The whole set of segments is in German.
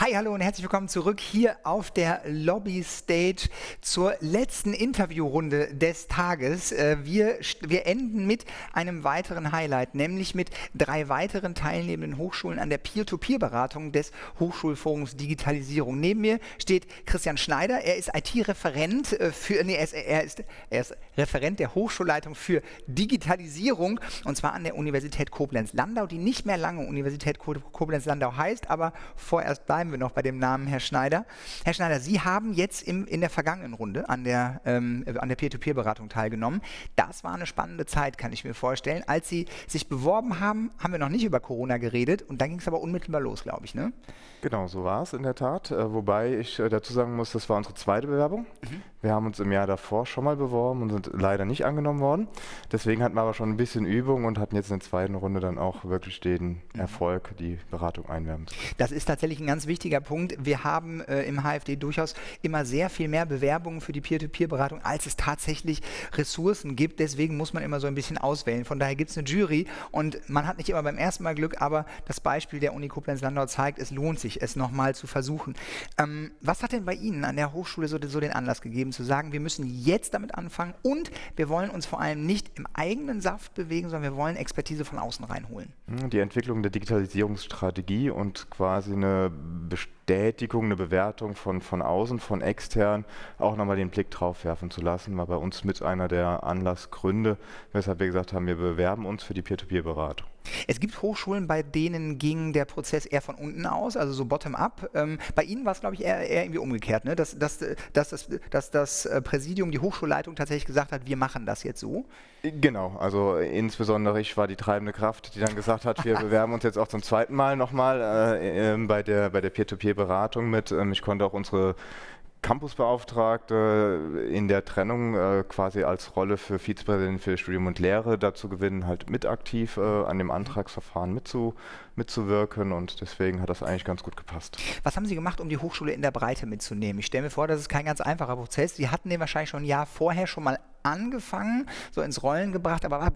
Hi, hallo und herzlich willkommen zurück hier auf der Lobby Stage zur letzten Interviewrunde des Tages. Äh, wir, wir enden mit einem weiteren Highlight, nämlich mit drei weiteren teilnehmenden Hochschulen an der Peer-to-Peer-Beratung des Hochschulforums Digitalisierung. Neben mir steht Christian Schneider. Er ist IT-Referent äh, für, nee, er ist, er, ist, er ist Referent der Hochschulleitung für Digitalisierung und zwar an der Universität Koblenz-Landau, die nicht mehr lange Universität Koblenz-Landau heißt, aber vorerst bleiben bleiben wir noch bei dem Namen Herr Schneider. Herr Schneider, Sie haben jetzt im, in der vergangenen Runde an der, ähm, der Peer-to-Peer-Beratung teilgenommen. Das war eine spannende Zeit, kann ich mir vorstellen. Als Sie sich beworben haben, haben wir noch nicht über Corona geredet und dann ging es aber unmittelbar los, glaube ich, ne? Genau, so war es in der Tat. Äh, wobei ich äh, dazu sagen muss, das war unsere zweite Bewerbung. Mhm. Wir haben uns im Jahr davor schon mal beworben und sind leider nicht angenommen worden. Deswegen hatten wir aber schon ein bisschen Übung und hatten jetzt in der zweiten Runde dann auch wirklich den mhm. Erfolg, die Beratung einwerben zu können. Das ist tatsächlich ein ganz wichtiger Punkt. Wir haben äh, im HFD durchaus immer sehr viel mehr Bewerbungen für die Peer-to-Peer-Beratung, als es tatsächlich Ressourcen gibt. Deswegen muss man immer so ein bisschen auswählen. Von daher gibt es eine Jury und man hat nicht immer beim ersten Mal Glück, aber das Beispiel der Uni Koblenz-Landau zeigt, es lohnt sich sich, es nochmal zu versuchen. Ähm, was hat denn bei Ihnen an der Hochschule so, so den Anlass gegeben, zu sagen, wir müssen jetzt damit anfangen und wir wollen uns vor allem nicht im eigenen Saft bewegen, sondern wir wollen Expertise von außen reinholen? Die Entwicklung der Digitalisierungsstrategie und quasi eine Bestätigung, eine Bewertung von, von außen, von extern, auch nochmal den Blick drauf werfen zu lassen, war bei uns mit einer der Anlassgründe, weshalb wir gesagt haben, wir bewerben uns für die Peer-to-Peer-Beratung. Es gibt Hochschulen, bei denen ging der Prozess eher von unten aus, also so bottom-up. Ähm, bei Ihnen war es, glaube ich, eher, eher, irgendwie umgekehrt, ne? dass, dass, dass, dass, dass das äh, Präsidium, die Hochschulleitung tatsächlich gesagt hat, wir machen das jetzt so. Genau, also insbesondere ich war die treibende Kraft, die dann gesagt hat, wir bewerben uns jetzt auch zum zweiten Mal nochmal äh, äh, bei der, bei der Peer-to-Peer-Beratung mit. Ähm, ich konnte auch unsere Campusbeauftragte in der Trennung äh, quasi als Rolle für Vizepräsidentin für Studium und Lehre dazu gewinnen, halt mit aktiv äh, an dem Antragsverfahren mitzu, mitzuwirken und deswegen hat das eigentlich ganz gut gepasst. Was haben Sie gemacht, um die Hochschule in der Breite mitzunehmen? Ich stelle mir vor, das ist kein ganz einfacher Prozess. Sie hatten den wahrscheinlich schon ein Jahr vorher schon mal angefangen, so ins Rollen gebracht, aber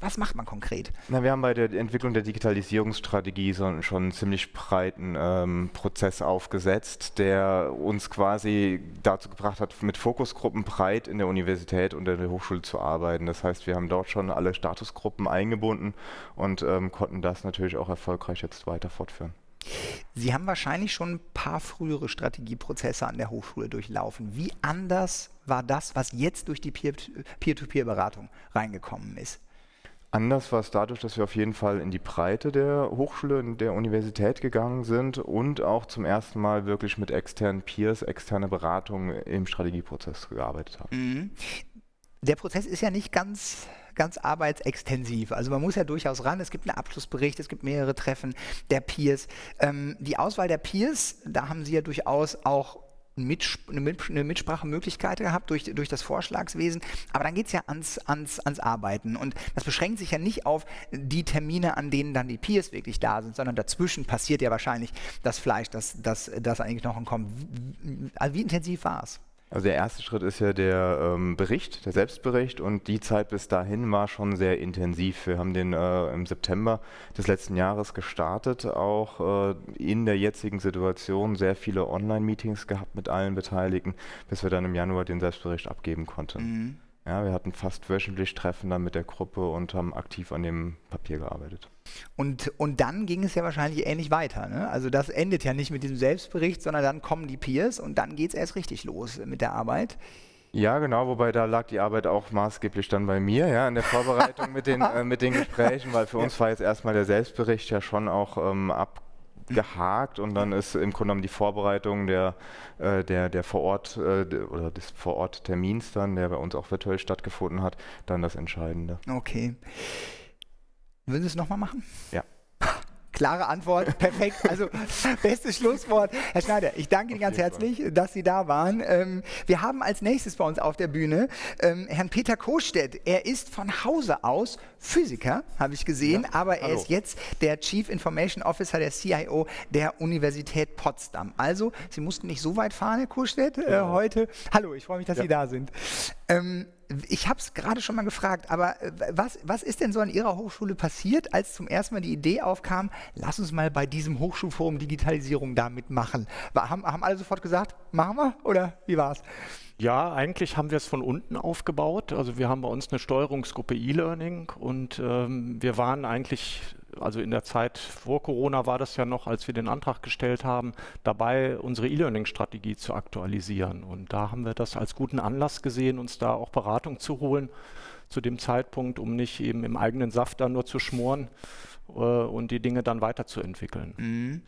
was macht man konkret? Na, wir haben bei der Entwicklung der Digitalisierungsstrategie so, schon einen ziemlich breiten ähm, Prozess aufgesetzt, der uns quasi dazu gebracht hat, mit Fokusgruppen breit in der Universität und in der Hochschule zu arbeiten. Das heißt, wir haben dort schon alle Statusgruppen eingebunden und ähm, konnten das natürlich auch erfolgreich jetzt weiter fortführen. Sie haben wahrscheinlich schon ein paar frühere Strategieprozesse an der Hochschule durchlaufen. Wie anders war das, was jetzt durch die Peer-to-Peer-Beratung reingekommen ist? Anders war es dadurch, dass wir auf jeden Fall in die Breite der Hochschule, der Universität gegangen sind und auch zum ersten Mal wirklich mit externen Peers, externe Beratung im Strategieprozess gearbeitet haben. Mhm. Der Prozess ist ja nicht ganz ganz arbeitsextensiv. Also man muss ja durchaus ran. Es gibt einen Abschlussbericht, es gibt mehrere Treffen der Peers. Ähm, die Auswahl der Peers, da haben Sie ja durchaus auch eine Mitsprachemöglichkeit gehabt durch, durch das Vorschlagswesen. Aber dann geht es ja ans, ans, ans Arbeiten. Und das beschränkt sich ja nicht auf die Termine, an denen dann die Peers wirklich da sind, sondern dazwischen passiert ja wahrscheinlich das Fleisch, das, das, das eigentlich noch kommt. Also wie intensiv war es? Also der erste Schritt ist ja der ähm, Bericht, der Selbstbericht und die Zeit bis dahin war schon sehr intensiv. Wir haben den äh, im September des letzten Jahres gestartet, auch äh, in der jetzigen Situation sehr viele Online-Meetings gehabt mit allen Beteiligten, bis wir dann im Januar den Selbstbericht abgeben konnten. Mhm. Ja, wir hatten fast wöchentlich Treffen dann mit der Gruppe und haben aktiv an dem Papier gearbeitet. Und, und dann ging es ja wahrscheinlich ähnlich weiter. Ne? Also das endet ja nicht mit diesem Selbstbericht, sondern dann kommen die Peers und dann geht es erst richtig los mit der Arbeit. Ja, genau, wobei da lag die Arbeit auch maßgeblich dann bei mir, ja, in der Vorbereitung mit den, äh, mit den Gesprächen, weil für uns war jetzt erstmal der Selbstbericht ja schon auch ähm, ab gehakt und dann ist im Grunde genommen die Vorbereitung der, äh, der, der Vorort äh, oder des Vororttermins dann, der bei uns auch virtuell stattgefunden hat, dann das Entscheidende. Okay. Würden Sie es nochmal machen? Ja. Klare Antwort, perfekt. Also bestes Schlusswort. Herr Schneider, ich danke Ihnen ganz herzlich, dass Sie da waren. Ähm, wir haben als nächstes bei uns auf der Bühne ähm, Herrn Peter Kostedt. Er ist von Hause aus Physiker, habe ich gesehen, ja, aber er hallo. ist jetzt der Chief Information Officer, der CIO der Universität Potsdam. Also, Sie mussten nicht so weit fahren, Herr Kostedt, äh, heute. Hallo, ich freue mich, dass ja. Sie da sind. Ähm, ich habe es gerade schon mal gefragt, aber äh, was, was ist denn so an Ihrer Hochschule passiert, als zum ersten Mal die Idee aufkam, lass uns mal bei diesem Hochschulforum Digitalisierung da mitmachen? Haben, haben alle sofort gesagt, machen wir oder wie war es? Ja, eigentlich haben wir es von unten aufgebaut. Also wir haben bei uns eine Steuerungsgruppe E-Learning und ähm, wir waren eigentlich, also in der Zeit vor Corona war das ja noch, als wir den Antrag gestellt haben, dabei unsere E-Learning-Strategie zu aktualisieren. Und da haben wir das als guten Anlass gesehen, uns da auch Beratung zu holen zu dem Zeitpunkt, um nicht eben im eigenen Saft da nur zu schmoren äh, und die Dinge dann weiterzuentwickeln. Mhm.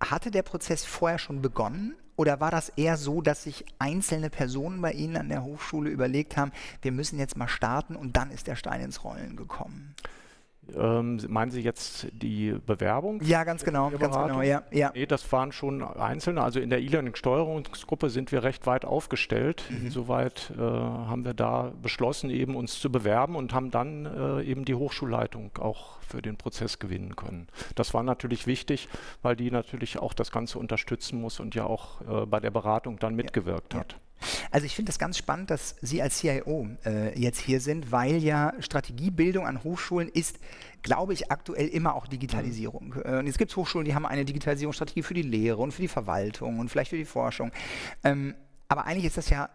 Hatte der Prozess vorher schon begonnen? Oder war das eher so, dass sich einzelne Personen bei Ihnen an der Hochschule überlegt haben, wir müssen jetzt mal starten und dann ist der Stein ins Rollen gekommen? Ähm, meinen Sie jetzt die Bewerbung? Ja, ganz genau, ganz genau, ja, ja. Nee, das waren schon einzelne. Also in der E-Learning-Steuerungsgruppe sind wir recht weit aufgestellt. Mhm. Insoweit äh, haben wir da beschlossen, eben uns zu bewerben und haben dann äh, eben die Hochschulleitung auch für den Prozess gewinnen können. Das war natürlich wichtig, weil die natürlich auch das Ganze unterstützen muss und ja auch äh, bei der Beratung dann mitgewirkt ja, hat. Also ich finde das ganz spannend, dass Sie als CIO äh, jetzt hier sind, weil ja Strategiebildung an Hochschulen ist, glaube ich, aktuell immer auch Digitalisierung. Mhm. Äh, und jetzt gibt es Hochschulen, die haben eine Digitalisierungsstrategie für die Lehre und für die Verwaltung und vielleicht für die Forschung. Ähm, aber eigentlich ist das ja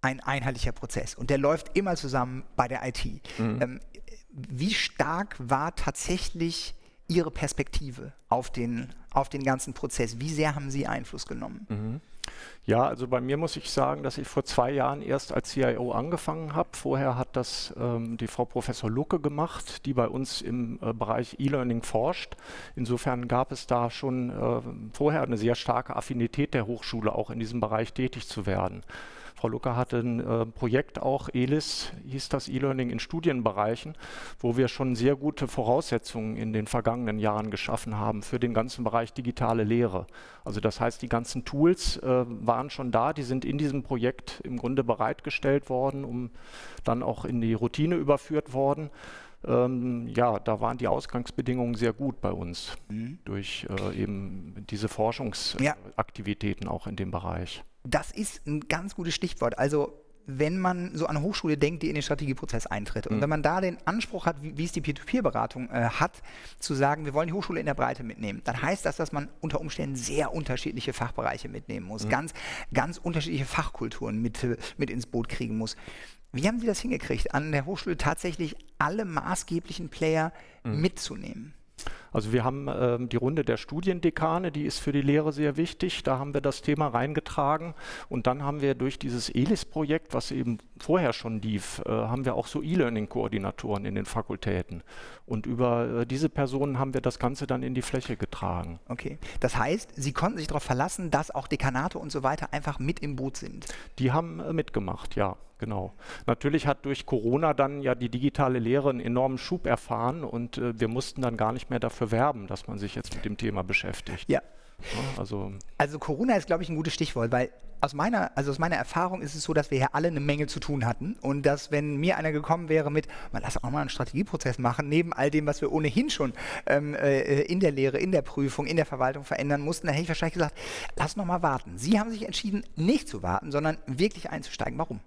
ein einheitlicher Prozess und der läuft immer zusammen bei der IT. Mhm. Ähm, wie stark war tatsächlich Ihre Perspektive auf den, auf den ganzen Prozess? Wie sehr haben Sie Einfluss genommen? Mhm. Ja, also bei mir muss ich sagen, dass ich vor zwei Jahren erst als CIO angefangen habe. Vorher hat das ähm, die Frau Professor Lucke gemacht, die bei uns im äh, Bereich E-Learning forscht. Insofern gab es da schon äh, vorher eine sehr starke Affinität der Hochschule, auch in diesem Bereich tätig zu werden. Frau Lucker hatte ein äh, Projekt auch, ELIS hieß das E-Learning in Studienbereichen, wo wir schon sehr gute Voraussetzungen in den vergangenen Jahren geschaffen haben für den ganzen Bereich digitale Lehre. Also das heißt, die ganzen Tools äh, waren schon da, die sind in diesem Projekt im Grunde bereitgestellt worden, um dann auch in die Routine überführt worden. Ähm, ja, da waren die Ausgangsbedingungen sehr gut bei uns mhm. durch äh, eben diese Forschungsaktivitäten ja. auch in dem Bereich das ist ein ganz gutes Stichwort. Also wenn man so an eine Hochschule denkt, die in den Strategieprozess eintritt und mhm. wenn man da den Anspruch hat, wie, wie es die Peer-to-Peer-Beratung äh, hat, zu sagen, wir wollen die Hochschule in der Breite mitnehmen, dann heißt das, dass man unter Umständen sehr unterschiedliche Fachbereiche mitnehmen muss, mhm. ganz, ganz unterschiedliche Fachkulturen mit, mit ins Boot kriegen muss. Wie haben Sie das hingekriegt, an der Hochschule tatsächlich alle maßgeblichen Player mhm. mitzunehmen? Also wir haben ähm, die Runde der Studiendekane, die ist für die Lehre sehr wichtig. Da haben wir das Thema reingetragen. Und dann haben wir durch dieses ELIS-Projekt, was eben vorher schon lief, äh, haben wir auch so E-Learning-Koordinatoren in den Fakultäten. Und über äh, diese Personen haben wir das Ganze dann in die Fläche getragen. Okay. Das heißt, Sie konnten sich darauf verlassen, dass auch Dekanate und so weiter einfach mit im Boot sind? Die haben äh, mitgemacht, ja genau. Natürlich hat durch Corona dann ja die digitale Lehre einen enormen Schub erfahren und äh, wir mussten dann gar nicht mehr dafür werben, dass man sich jetzt mit dem Thema beschäftigt. Ja. ja also, also Corona ist, glaube ich, ein gutes Stichwort, weil aus meiner, also aus meiner Erfahrung ist es so, dass wir hier alle eine Menge zu tun hatten und dass, wenn mir einer gekommen wäre mit, man lass auch mal einen Strategieprozess machen, neben all dem, was wir ohnehin schon ähm, äh, in der Lehre, in der Prüfung, in der Verwaltung verändern mussten, dann hätte ich wahrscheinlich gesagt, lass noch mal warten. Sie haben sich entschieden, nicht zu warten, sondern wirklich einzusteigen. Warum?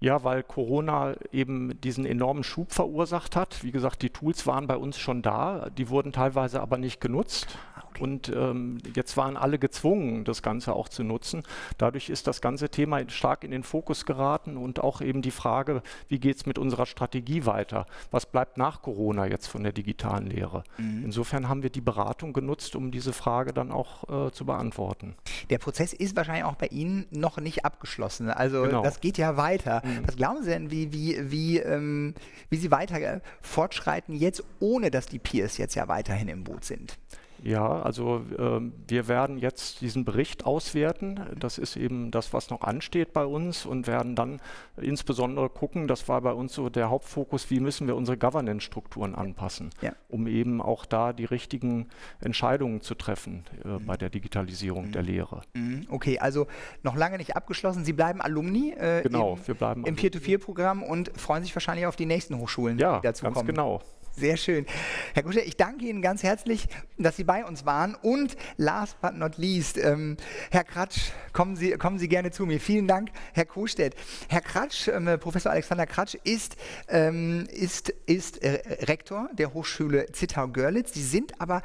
Ja, weil Corona eben diesen enormen Schub verursacht hat. Wie gesagt, die Tools waren bei uns schon da, die wurden teilweise aber nicht genutzt. Okay. Und ähm, jetzt waren alle gezwungen, das Ganze auch zu nutzen. Dadurch ist das ganze Thema stark in den Fokus geraten und auch eben die Frage, wie geht es mit unserer Strategie weiter? Was bleibt nach Corona jetzt von der digitalen Lehre? Mhm. Insofern haben wir die Beratung genutzt, um diese Frage dann auch äh, zu beantworten. Der Prozess ist wahrscheinlich auch bei Ihnen noch nicht abgeschlossen. Also genau. das geht ja weiter. Mhm. Was glauben Sie denn, wie, wie, wie, ähm, wie Sie weiter fortschreiten jetzt, ohne dass die Peers jetzt ja weiterhin im Boot sind? Ja, also äh, wir werden jetzt diesen Bericht auswerten. Das ist eben das, was noch ansteht bei uns und werden dann insbesondere gucken, das war bei uns so der Hauptfokus, wie müssen wir unsere Governance-Strukturen anpassen, ja. um eben auch da die richtigen Entscheidungen zu treffen äh, mhm. bei der Digitalisierung mhm. der Lehre. Mhm. Okay, also noch lange nicht abgeschlossen. Sie bleiben Alumni äh, genau, im, wir bleiben im Peer-to-Peer-Programm und freuen sich wahrscheinlich auf die nächsten Hochschulen, ja, die dazu ganz kommen. genau. Sehr schön. Herr Kusche, ich danke Ihnen ganz herzlich, dass Sie bei uns waren. Und last but not least, ähm, Herr Kratsch, kommen Sie, kommen Sie gerne zu mir. Vielen Dank, Herr Kostedt. Herr Kratsch, ähm, Professor Alexander Kratsch, ist, ähm, ist, ist äh, Rektor der Hochschule Zittau-Görlitz. Sie sind aber,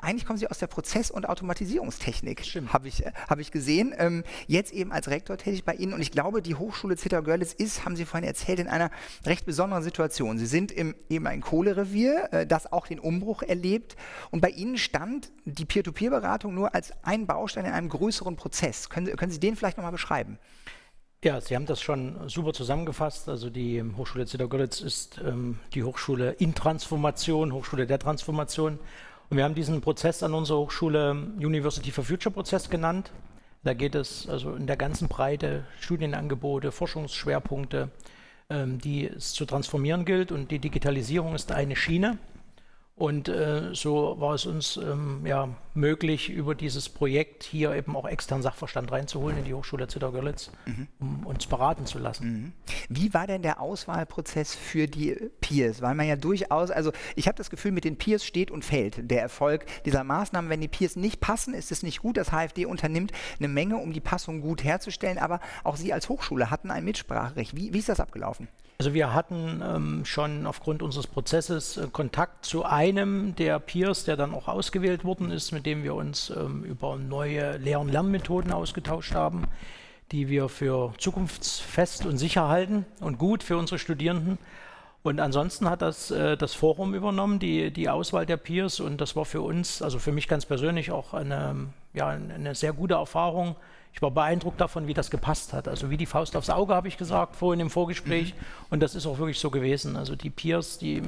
eigentlich kommen Sie aus der Prozess- und Automatisierungstechnik, habe ich, äh, hab ich gesehen. Ähm, jetzt eben als Rektor tätig bei Ihnen. Und ich glaube, die Hochschule Zittau-Görlitz ist, haben Sie vorhin erzählt, in einer recht besonderen Situation. Sie sind im, eben ein Kohlerevier, äh, das auch den Umbruch erlebt. Und bei Ihnen stand die Peer-to-Peer-Beratung nur als ein Baustein in einem größeren Prozess. Können Sie, können Sie den vielleicht nochmal beschreiben? Ja, Sie haben das schon super zusammengefasst. Also die Hochschule Zittau-Görlitz ist ähm, die Hochschule in Transformation, Hochschule der Transformation. Und wir haben diesen Prozess an unserer Hochschule University for Future Prozess genannt. Da geht es also in der ganzen Breite Studienangebote, Forschungsschwerpunkte, ähm, die es zu transformieren gilt. Und die Digitalisierung ist eine Schiene. Und äh, so war es uns ähm, ja, möglich, über dieses Projekt hier eben auch externen Sachverstand reinzuholen in die Hochschule Zittau-Görlitz, mhm. um uns beraten zu lassen. Mhm. Wie war denn der Auswahlprozess für die Peers? Weil man ja durchaus, also ich habe das Gefühl, mit den Peers steht und fällt der Erfolg dieser Maßnahmen. Wenn die Peers nicht passen, ist es nicht gut. Das HFD unternimmt eine Menge, um die Passung gut herzustellen, aber auch Sie als Hochschule hatten ein Mitspracherecht. Wie, wie ist das abgelaufen? Also wir hatten ähm, schon aufgrund unseres Prozesses äh, Kontakt zu einem der Peers, der dann auch ausgewählt worden ist, mit dem wir uns ähm, über neue Lehr- und Lernmethoden ausgetauscht haben, die wir für zukunftsfest und sicher halten und gut für unsere Studierenden. Und ansonsten hat das äh, das Forum übernommen, die, die Auswahl der Peers. Und das war für uns, also für mich ganz persönlich auch eine, ja, eine sehr gute Erfahrung, ich war beeindruckt davon, wie das gepasst hat. Also wie die Faust aufs Auge, habe ich gesagt vorhin im Vorgespräch. Mhm. Und das ist auch wirklich so gewesen. Also die Peers, die,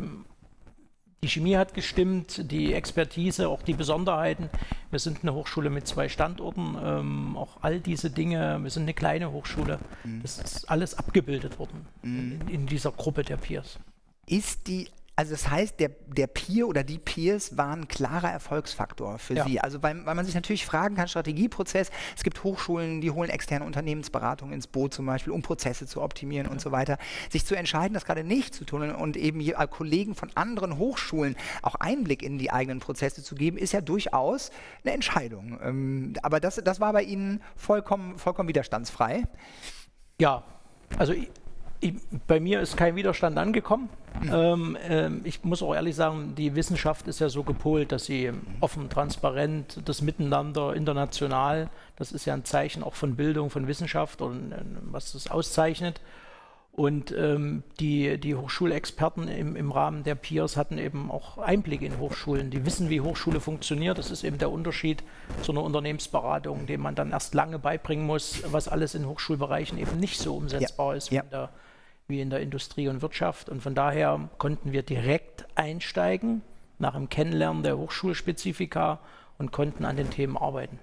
die Chemie hat gestimmt, die Expertise, auch die Besonderheiten. Wir sind eine Hochschule mit zwei Standorten, ähm, auch all diese Dinge. Wir sind eine kleine Hochschule. Mhm. Das ist alles abgebildet worden mhm. in, in dieser Gruppe der Peers. Ist die also das heißt, der, der Peer oder die Peers waren ein klarer Erfolgsfaktor für ja. Sie. Also weil, weil man sich natürlich fragen kann, Strategieprozess, es gibt Hochschulen, die holen externe Unternehmensberatung ins Boot zum Beispiel, um Prozesse zu optimieren ja. und so weiter. Sich zu entscheiden, das gerade nicht zu tun und eben Kollegen von anderen Hochschulen auch Einblick in die eigenen Prozesse zu geben, ist ja durchaus eine Entscheidung. Ähm, aber das, das war bei Ihnen vollkommen, vollkommen widerstandsfrei. Ja, also ich, bei mir ist kein Widerstand angekommen. Ähm, ähm, ich muss auch ehrlich sagen, die Wissenschaft ist ja so gepolt, dass sie offen, transparent, das Miteinander international, das ist ja ein Zeichen auch von Bildung, von Wissenschaft und äh, was das auszeichnet. Und ähm, die, die Hochschulexperten im, im Rahmen der Peers hatten eben auch Einblick in Hochschulen. Die wissen, wie Hochschule funktioniert. Das ist eben der Unterschied zu einer Unternehmensberatung, dem man dann erst lange beibringen muss, was alles in Hochschulbereichen eben nicht so umsetzbar ja. ist ja. in der, wie in der Industrie und Wirtschaft. Und von daher konnten wir direkt einsteigen nach dem Kennenlernen der Hochschulspezifika und konnten an den Themen arbeiten.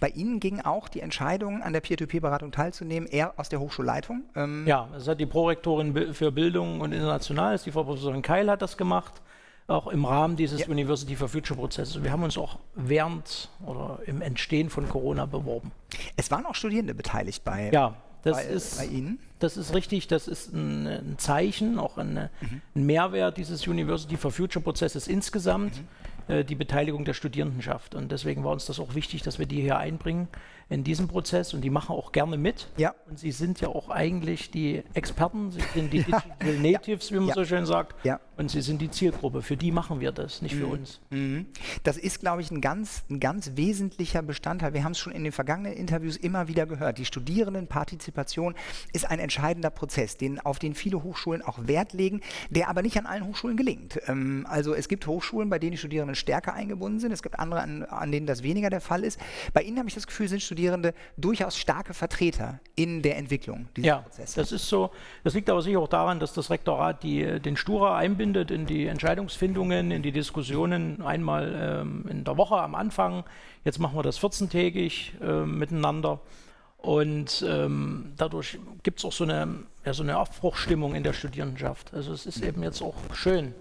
Bei Ihnen ging auch die Entscheidung, an der Peer-to-Peer-Beratung teilzunehmen, eher aus der Hochschulleitung? Ähm ja, das hat die Prorektorin für Bildung und International, die Frau Professorin Keil, hat das gemacht, auch im Rahmen dieses ja. University for Future Prozesses. Wir haben uns auch während oder im Entstehen von Corona beworben. Es waren auch Studierende beteiligt bei, ja, das bei, ist, bei Ihnen? Das ist richtig, das ist ein, ein Zeichen, auch ein, mhm. ein, Mehrwert dieses University for Future Prozesses insgesamt. Mhm äh, die Beteiligung der Studierendenschaft. Und deswegen war uns das auch wichtig, dass wir die hier einbringen in diesem Prozess. Und die machen auch gerne mit. Ja. Und sie sind ja auch eigentlich die Experten, sie sind die Digital Natives, wie man ja. so schön sagt. Ja. Und sie sind die Zielgruppe. Für die machen wir das, nicht mhm. für uns. Mhm. Das ist, glaube ich, ein ganz, ein ganz wesentlicher Bestandteil. Wir haben es schon in den vergangenen Interviews immer wieder gehört. Die Studierendenpartizipation ist ein entscheidender Prozess, den, auf den viele Hochschulen auch Wert legen, der aber nicht an allen Hochschulen gelingt. Ähm, also es gibt Hochschulen, bei denen die Studierenden stärker eingebunden sind. Es gibt andere, an, an denen das weniger der Fall ist. Bei Ihnen habe ich das Gefühl, sind Studierende durchaus starke Vertreter in der Entwicklung dieser ja, Prozesse. Das ist so. Das liegt aber sicher auch daran, dass das Rektorat die, den Stura einbindet in die Entscheidungsfindungen, in die Diskussionen einmal ähm, in der Woche am Anfang. Jetzt machen wir das 14-tägig äh, miteinander. Und ähm, dadurch gibt es auch so eine, ja, so eine Aufbruchstimmung in der Studierendenschaft. Also es ist eben jetzt auch schön,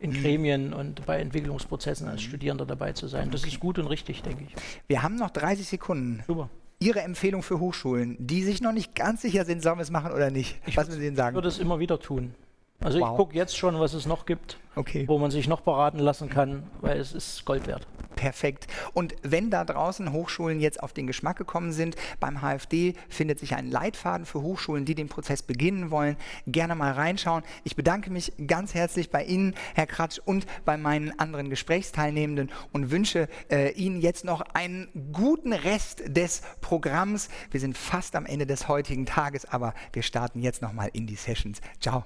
in mhm. Gremien und bei Entwicklungsprozessen als mhm. Studierender dabei zu sein. Das ist gut und richtig, denke ich. Wir haben noch 30 Sekunden. Super. Ihre Empfehlung für Hochschulen, die sich noch nicht ganz sicher sind, sollen wir es machen oder nicht? Ich Was müssen Sie sagen? Ich würde es immer wieder tun. Also wow. ich gucke jetzt schon, was es noch gibt, okay. wo man sich noch beraten lassen kann, weil es ist Gold wert. Perfekt. Und wenn da draußen Hochschulen jetzt auf den Geschmack gekommen sind, beim HFD findet sich ein Leitfaden für Hochschulen, die den Prozess beginnen wollen. Gerne mal reinschauen. Ich bedanke mich ganz herzlich bei Ihnen, Herr Kratsch, und bei meinen anderen Gesprächsteilnehmenden und wünsche äh, Ihnen jetzt noch einen guten Rest des Programms. Wir sind fast am Ende des heutigen Tages, aber wir starten jetzt nochmal in die Sessions. Ciao.